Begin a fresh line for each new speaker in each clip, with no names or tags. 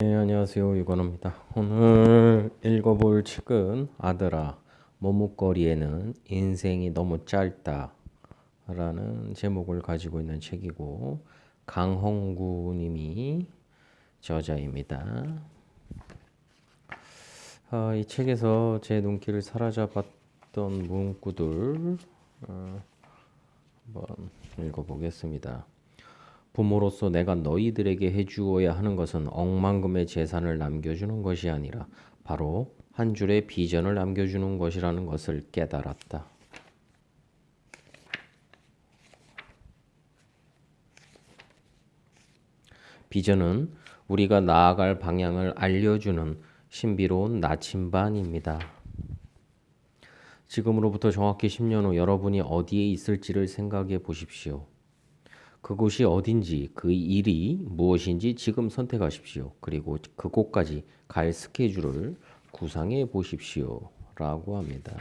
네, 안녕하세요. 유건호입니다. 오늘 읽어볼 책은 아들아, 머뭇거리에는 인생이 너무 짧다 라는 제목을 가지고 있는 책이고 강홍구 님이 저자입니다. 아, 이 책에서 제 눈길을 사로잡았던 문구들 어, 한번 읽어보겠습니다. 부모로서 내가 너희들에게 해주어야 하는 것은 억만금의 재산을 남겨주는 것이 아니라 바로 한 줄의 비전을 남겨주는 것이라는 것을 깨달았다. 비전은 우리가 나아갈 방향을 알려주는 신비로운 나침반입니다. 지금으로부터 정확히 10년 후 여러분이 어디에 있을지를 생각해 보십시오. 그곳이 어딘지 그 일이 무엇인지 지금 선택하십시오. 그리고 그곳까지 갈 스케줄을 구상해 보십시오. 라고 합니다.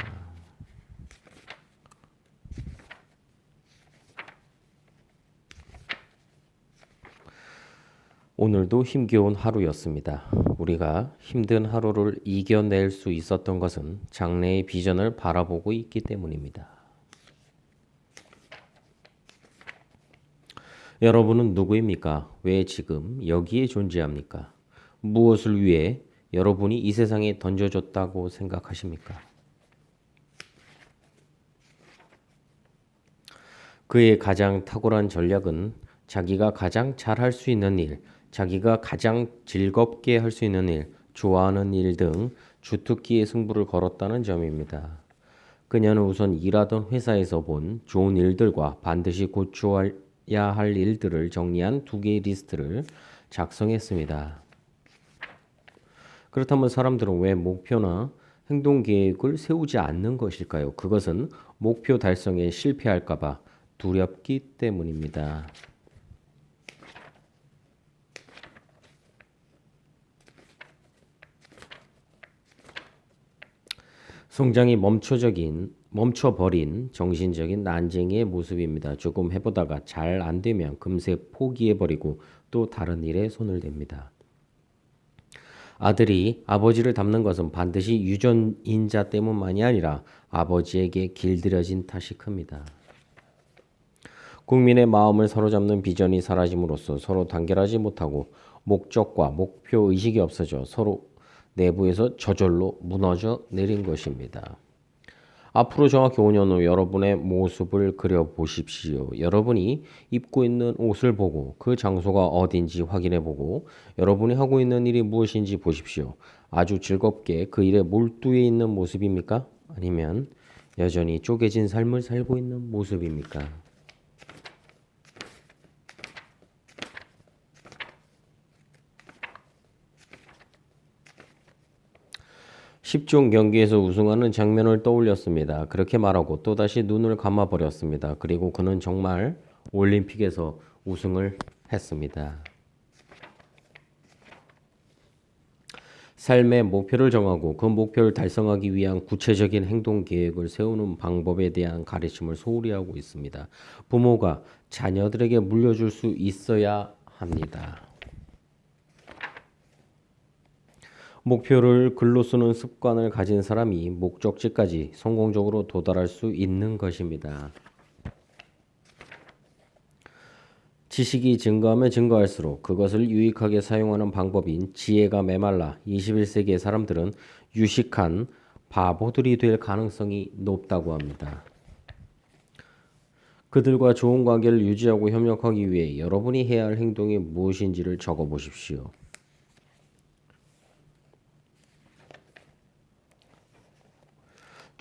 오늘도 힘겨운 하루였습니다. 우리가 힘든 하루를 이겨낼 수 있었던 것은 장래의 비전을 바라보고 있기 때문입니다. 여러분은 누구입니까? 왜 지금 여기에 존재합니까? 무엇을 위해 여러분이 이 세상에 던져졌다고 생각하십니까? 그의 가장 탁월한 전략은 자기가 가장 잘할 수 있는 일, 자기가 가장 즐겁게 할 수 있는 일, 좋아하는 일 등 주특기의 승부를 걸었다는 점입니다. 그녀는 우선 일하던 회사에서 본 좋은 일들과 반드시 고쳐야 할 일들을 정리한 두 개의 리스트를 작성했습니다. 그렇다면 사람들은 왜 목표나 행동 계획을 세우지 않는 것일까요? 그것은 목표 달성에 실패할까봐 두렵기 때문입니다. 성장이 멈춰적인 멈춰버린 정신적인 난쟁이의 모습입니다. 조금 해보다가 잘 안되면 금세 포기해버리고 또 다른 일에 손을 댑니다. 아들이 아버지를 닮는 것은 반드시 유전인자 때문만이 아니라 아버지에게 길들여진 탓이 큽니다. 국민의 마음을 사로잡는 비전이 사라짐으로써 서로 단결하지 못하고 목적과 목표 의식이 없어져 서로 내부에서 저절로 무너져 내린 것입니다. 앞으로 정확히 5년 후 여러분의 모습을 그려보십시오. 여러분이 입고 있는 옷을 보고 그 장소가 어딘지 확인해 보고 여러분이 하고 있는 일이 무엇인지 보십시오. 아주 즐겁게 그 일에 몰두해 있는 모습입니까? 아니면 여전히 쪼개진 삶을 살고 있는 모습입니까? 10종 경기에서 우승하는 장면을 떠올렸습니다. 그렇게 말하고 또다시 눈을 감아버렸습니다. 그리고 그는 정말 올림픽에서 우승을 했습니다. 삶의 목표를 정하고 그 목표를 달성하기 위한 구체적인 행동 계획을 세우는 방법에 대한 가르침을 소홀히 하고 있습니다. 부모가 자녀들에게 물려줄 수 있어야 합니다. 목표를 글로 쓰는 습관을 가진 사람이 목적지까지 성공적으로 도달할 수 있는 것입니다. 지식이 증가하면 증가할수록 그것을 유익하게 사용하는 방법인 지혜가 메말라 21세기의 사람들은 유식한 바보들이 될 가능성이 높다고 합니다. 그들과 좋은 관계를 유지하고 협력하기 위해 여러분이 해야 할 행동이 무엇인지를 적어 보십시오.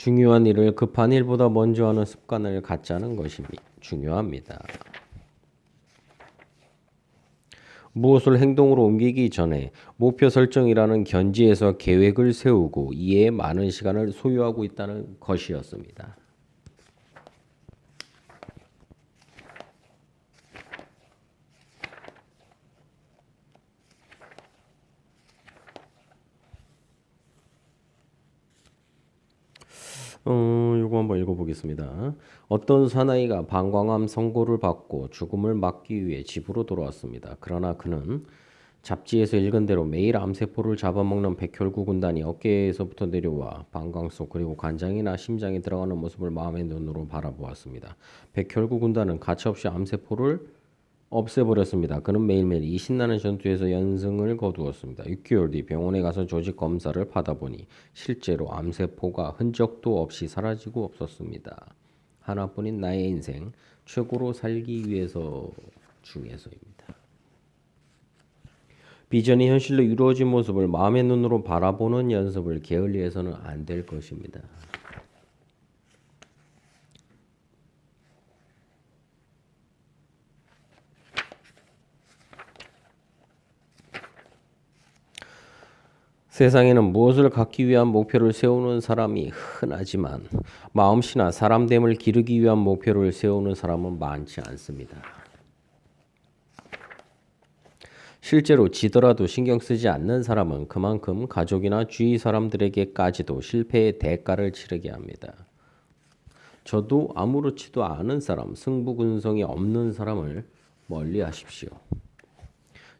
중요한 일을 급한 일보다 먼저 하는 습관을 갖자는 것이 중요합니다. 무엇을 행동으로 옮기기 전에 목표 설정이라는 견지에서 계획을 세우고 이에 많은 시간을 소요하고 있다는 것이었습니다. 어, 요거 한번 읽어보겠습니다. 어떤 사나이가 방광암 선고를 받고 죽음을 막기 위해 집으로 돌아왔습니다. 그러나 그는 잡지에서 읽은 대로 매일 암세포를 잡아먹는 백혈구 군단이 어깨에서부터 내려와 방광 속 그리고 간장이나 심장에 들어가는 모습을 마음의 눈으로 바라보았습니다. 백혈구 군단은 가차없이 암세포를 없애버렸습니다. 그는 매일매일 이 신나는 전투에서 연승을 거두었습니다. 6개월 뒤 병원에 가서 조직 검사를 받아보니 실제로 암세포가 흔적도 없이 사라지고 없었습니다. 하나뿐인 나의 인생 최고로 살기 위해서 중에서입니다. 비전이 현실로 이루어진 모습을 마음의 눈으로 바라보는 연습을 게을리해서는 안 될 것입니다. 세상에는 무엇을 갖기 위한 목표를 세우는 사람이 흔하지만 마음씨나 사람됨을 기르기 위한 목표를 세우는 사람은 많지 않습니다. 실제로 지더라도 신경 쓰지 않는 사람은 그만큼 가족이나 주위 사람들에게까지도 실패의 대가를 치르게 합니다. 저도 아무렇지도 않은 사람, 승부근성이 없는 사람을 멀리 하십시오.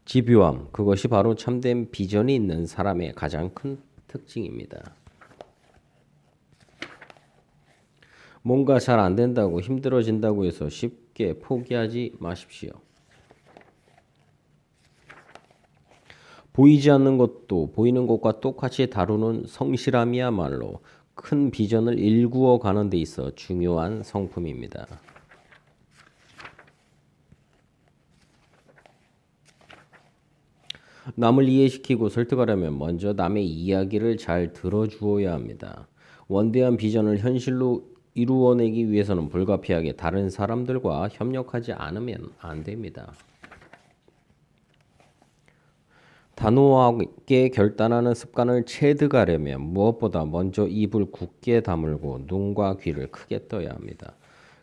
집요함, 그것이 바로 참된 비전이 있는 사람의 가장 큰 특징입니다. 뭔가 잘 안 된다고 힘들어진다고 해서 쉽게 포기하지 마십시오. 보이지 않는 것도 보이는 것과 똑같이 다루는 성실함이야말로 큰 비전을 일구어 가는 데 있어 중요한 성품입니다. 남을 이해시키고 설득하려면 먼저 남의 이야기를 잘 들어주어야 합니다. 원대한 비전을 현실로 이루어내기 위해서는 불가피하게 다른 사람들과 협력하지 않으면 안 됩니다. 단호하게 결단하는 습관을 체득하려면 무엇보다 먼저 입을 굳게 다물고 눈과 귀를 크게 떠야 합니다.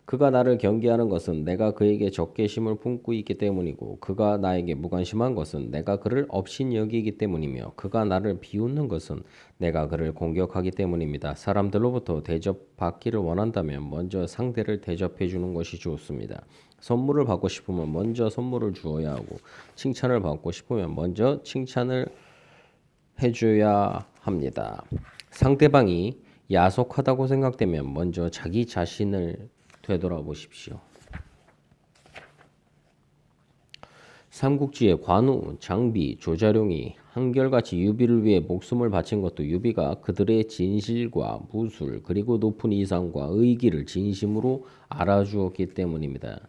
그가 나를 경계하는 것은 내가 그에게 적개심을 품고 있기 때문이고 그가 나에게 무관심한 것은 내가 그를 업신 여기기 때문이며 그가 나를 비웃는 것은 내가 그를 공격하기 때문입니다. 사람들로부터 대접받기를 원한다면 먼저 상대를 대접해 주는 것이 좋습니다. 선물을 받고 싶으면 먼저 선물을 주어야 하고 칭찬을 받고 싶으면 먼저 칭찬을 해줘야 합니다. 상대방이 야속하다고 생각되면 먼저 자기 자신을 되돌아보십시오. 삼국지의 관우, 장비, 조자룡이 한결같이 유비를 위해 목숨을 바친 것도 유비가 그들의 진실과 무술 그리고 높은 이상과 의기를 진심으로 알아주었기 때문입니다.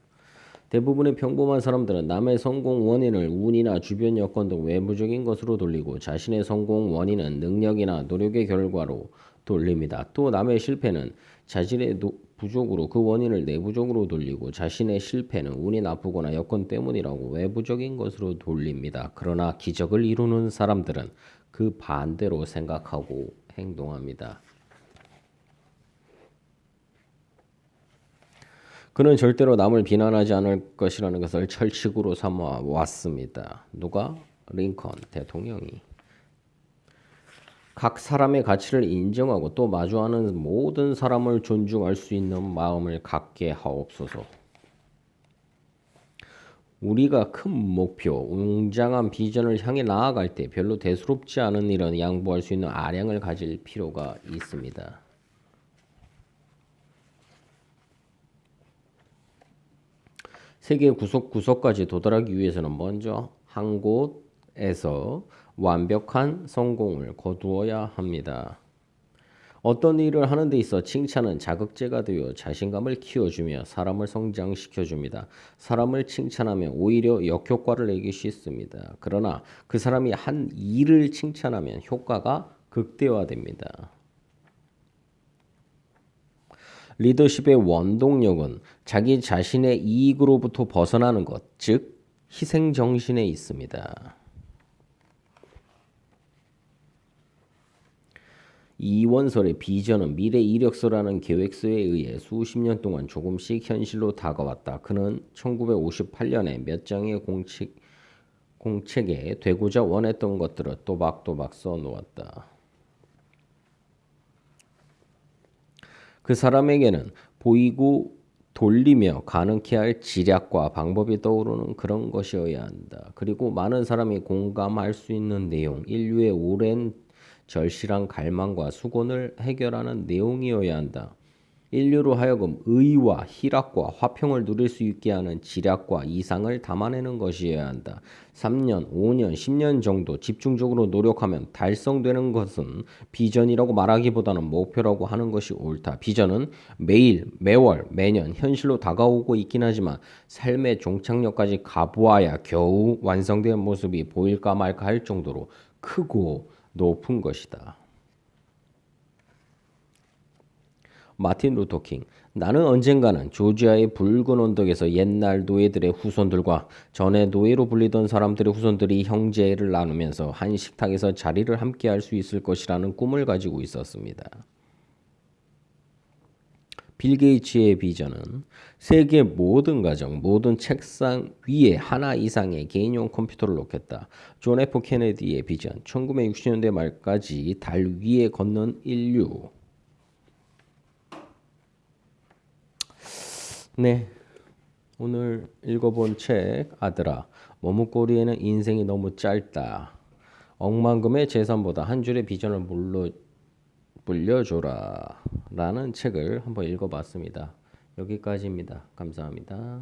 대부분의 평범한 사람들은 남의 성공 원인을 운이나 주변 여건 등 외부적인 것으로 돌리고 자신의 성공 원인은 능력이나 노력의 결과로 돌립니다. 또 남의 실패는 자신의 부족으로 그 원인을 내부적으로 돌리고 자신의 실패는 운이 나쁘거나 여건 때문이라고 외부적인 것으로 돌립니다. 그러나 기적을 이루는 사람들은 그 반대로 생각하고 행동합니다. 그는 절대로 남을 비난하지 않을 것이라는 것을 철칙으로 삼아 왔습니다. 누가? 링컨 대통령이. 각 사람의 가치를 인정하고 또 마주하는 모든 사람을 존중할 수 있는 마음을 갖게 하옵소서. 우리가 큰 목표, 웅장한 비전을 향해 나아갈 때 별로 대수롭지 않은 일은 양보할 수 있는 아량을 가질 필요가 있습니다. 세계 구석구석까지 도달하기 위해서는 먼저 한 곳에서 완벽한 성공을 거두어야 합니다. 어떤 일을 하는 데 있어 칭찬은 자극제가 되어 자신감을 키워주며 사람을 성장시켜줍니다. 사람을 칭찬하면 오히려 역효과를 내기 쉽습니다. 그러나 그 사람이 한 일을 칭찬하면 효과가 극대화됩니다. 리더십의 원동력은 자기 자신의 이익으로부터 벗어나는 것, 즉 희생 정신에 있습니다. 이원설의 비전은 미래 이력서라는 계획서에 의해 수십 년 동안 조금씩 현실로 다가왔다. 그는 1958년에 몇 장의 공책, 공책에 되고자 원했던 것들을 또박또박 써놓았다. 그 사람에게는 보이고 돌리며 가능케 할 지략과 방법이 떠오르는 그런 것이어야 한다. 그리고 많은 사람이 공감할 수 있는 내용, 인류의 오랜 절실한 갈망과 수곤을 해결하는 내용이어야 한다. 인류로 하여금 의와 희락과 화평을 누릴 수 있게 하는 지략과 이상을 담아내는 것이어야 한다. 3년, 5년, 10년 정도 집중적으로 노력하면 달성되는 것은 비전이라고 말하기보다는 목표라고 하는 것이 옳다. 비전은 매일, 매월, 매년 현실로 다가오고 있긴 하지만 삶의 종착역까지 가보아야 겨우 완성된 모습이 보일까 말까 할 정도로 크고 높은 것이다. 마틴 루터킹 나는 언젠가는 조지아의 붉은 언덕에서 옛날 노예들의 후손들과 전에 노예로 불리던 사람들의 후손들이 형제를 나누면서 한 식탁에서 자리를 함께 할 수 있을 것이라는 꿈을 가지고 있었습니다. 빌 게이츠의 비전은 세계 모든 가정, 모든 책상 위에 하나 이상의 개인용 컴퓨터를 놓겠다. 존 F 케네디의 비전, 1960년대 말까지 달 위에 걷는 인류. 네. 오늘 읽어본 책 아들아 머뭇거리기에는 인생이 너무 짧다. 억만금의 재산보다 한 줄의 비전을 물려 물려줘라 라는 책을 한번 읽어봤습니다. 여기까지입니다. 감사합니다.